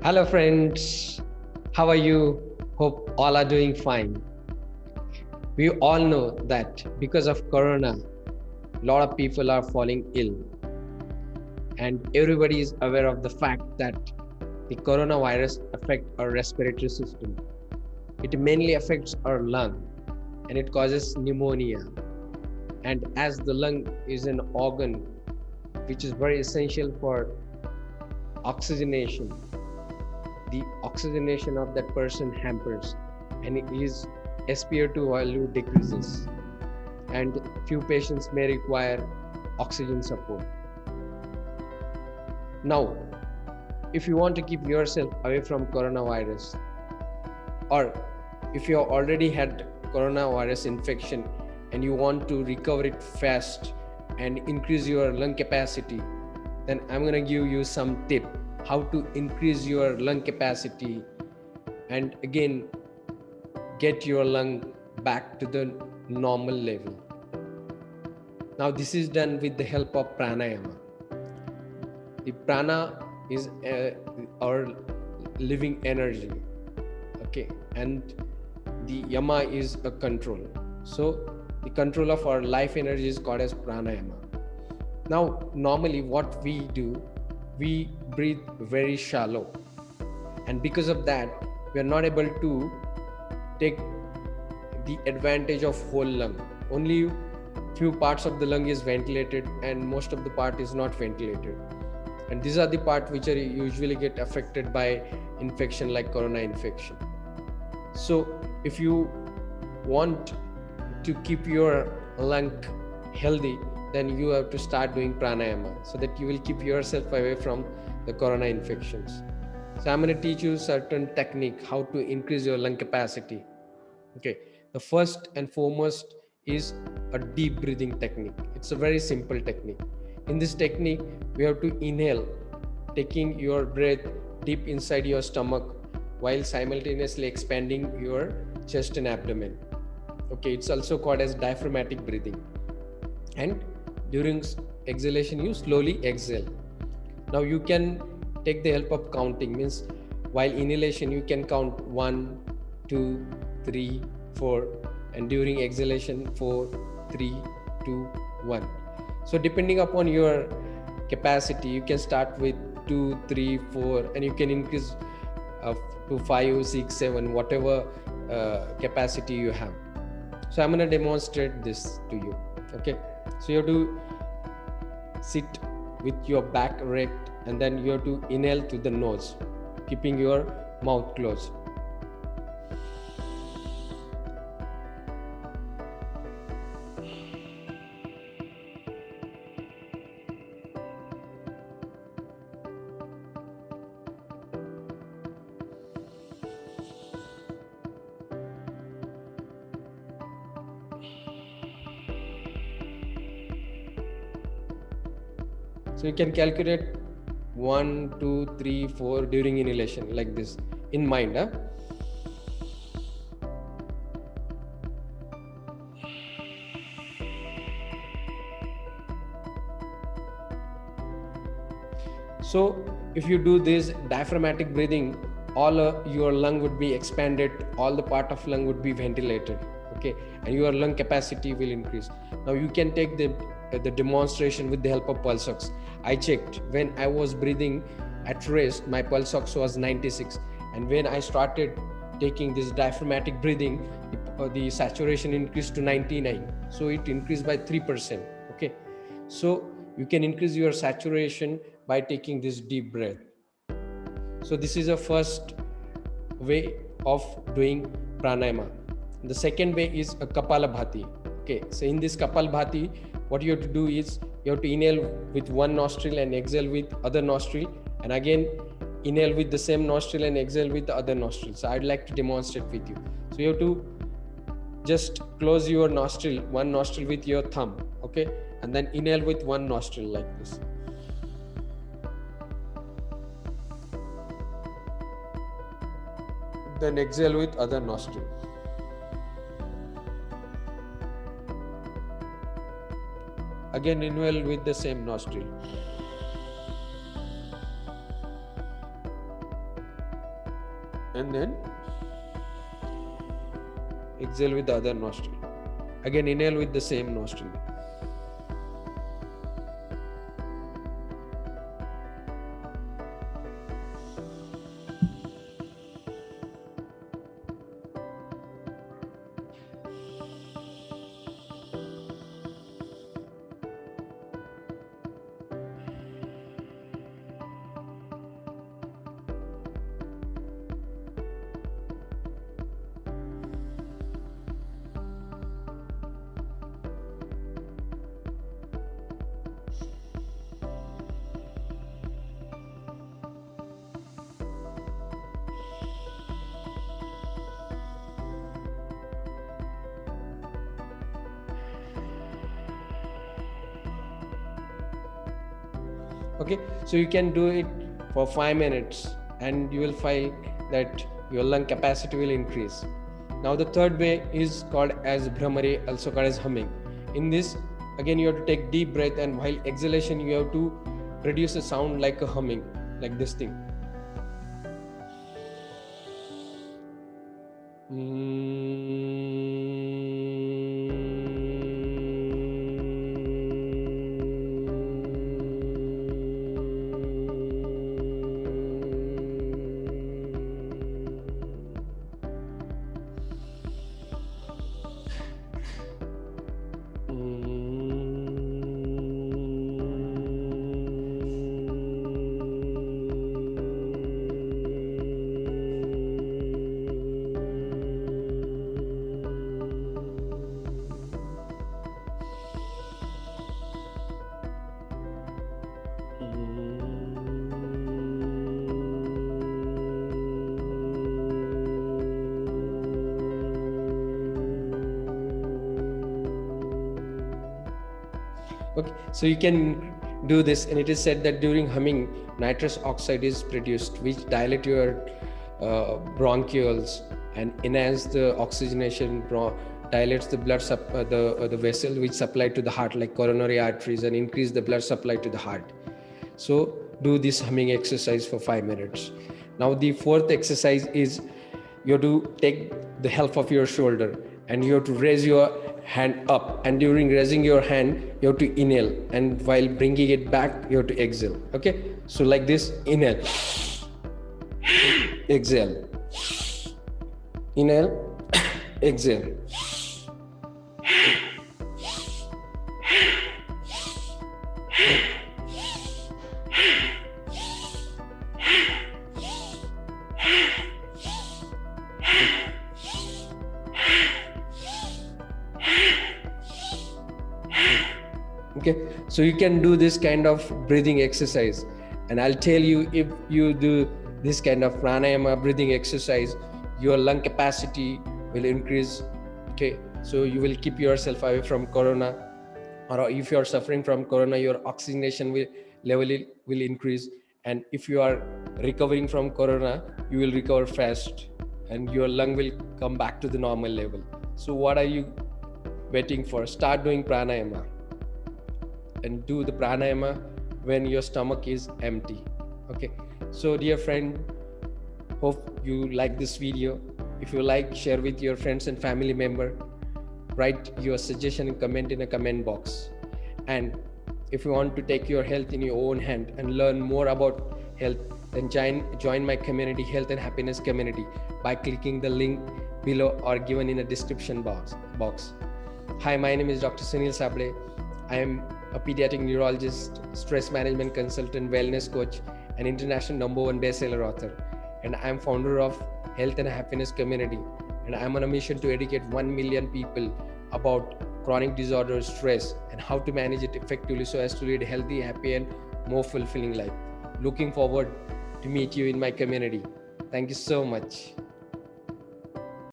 Hello, friends. How are you? Hope all are doing fine. We all know that because of Corona, a lot of people are falling ill. And everybody is aware of the fact that the coronavirus affects our respiratory system. It mainly affects our lung and it causes pneumonia. And as the lung is an organ which is very essential for oxygenation the oxygenation of that person hampers and his SpO2 value decreases and few patients may require oxygen support. Now, if you want to keep yourself away from coronavirus or if you already had coronavirus infection and you want to recover it fast and increase your lung capacity, then I'm going to give you some tip how to increase your lung capacity and again get your lung back to the normal level. Now this is done with the help of pranayama. The prana is uh, our living energy, okay, and the yama is a control. So the control of our life energy is called as pranayama. Now normally what we do we breathe very shallow. And because of that we are not able to take the advantage of whole lung. Only few parts of the lung is ventilated and most of the part is not ventilated. And these are the part which are usually get affected by infection like corona infection. So if you want to keep your lung healthy then you have to start doing pranayama so that you will keep yourself away from the corona infections. So I'm going to teach you certain technique how to increase your lung capacity. Okay, the first and foremost is a deep breathing technique. It's a very simple technique. In this technique, we have to inhale, taking your breath deep inside your stomach while simultaneously expanding your chest and abdomen. Okay, it's also called as diaphragmatic breathing. And during exhalation you slowly exhale now you can take the help of counting. Means while inhalation you can count one two three four and during exhalation four three two one. So depending upon your capacity you can start with two three four and you can increase uh, to five six seven whatever uh, capacity you have. So i'm going to demonstrate this to you okay? So you have to sit with your back erect and then you have to inhale through the nose keeping your mouth closed So you can calculate one, two, three, four during inhalation like this in mind. Huh? So if you do this diaphragmatic breathing, all uh, your lung would be expanded, all the part of lung would be ventilated, okay, and your lung capacity will increase. Now you can take the the demonstration with the help of pulse ox. I checked when I was breathing at rest, my pulse ox was 96. And when I started taking this diaphragmatic breathing, uh, the saturation increased to 99. So it increased by 3%. Okay. So you can increase your saturation by taking this deep breath. So this is a first way of doing pranayama. The second way is a Kapalabhati. Okay, so in this Kapalabhati, what you have to do is you have to inhale with one nostril and exhale with other nostril and again inhale with the same nostril and exhale with the other nostril. So i'd like to demonstrate with you. So you have to just close your nostril one nostril with your thumb okay and then inhale with one nostril like this. Then exhale with other nostril Again inhale with the same nostril. and then exhale with the other nostril again inhale with the same nostril okay? So you can do it for five minutes and you will find that your lung capacity will increase. Now the third way is called as bhramari also called as humming. In this again you have to take deep breath and while exhalation you have to produce a sound like a humming like this thing mm. Okay so you can do this and it is said that during humming nitrous oxide is produced which dilate your uh, bronchioles and enhance the oxygenation dilates the blood sup- uh, the uh, the vessel which supply to the heart like coronary arteries and increase the blood supply to the heart. So do this humming exercise for 5 minutes. Now the fourth exercise is you have to take the help of your shoulder and you have to raise your hand up. And during raising your hand you have to inhale. And while bringing it back you have to exhale. Okay? So like this inhale. Exhale. Inhale. Exhale okay? So you can do this kind of breathing exercise. And i'll tell you if you do this kind of pranayama breathing exercise your lung capacity will increase okay? So you will keep yourself away from corona. Or if you are suffering from corona your oxygenation will, level will increase. And if you are recovering from corona you will recover fast. And your lung will come back to the normal level. So what are you waiting for? Start doing pranayama and do the pranayama when your stomach is empty okay? So dear friend hope you like this video. If you like share with your friends and family member. Write your suggestion and comment in a comment box. And if you want to take your health in your own hand and learn more about health then join join my community health and happiness community by clicking the link below or given in the description box box. Hi my name is dr sunil sable i am a pediatric neurologist, stress management consultant, wellness coach, and international number one bestseller author. And I'm founder of Health and Happiness Community. And I'm on a mission to educate 1 million people about chronic disorders, stress, and how to manage it effectively so as to lead a healthy, happy, and more fulfilling life. Looking forward to meet you in my community. Thank you so much.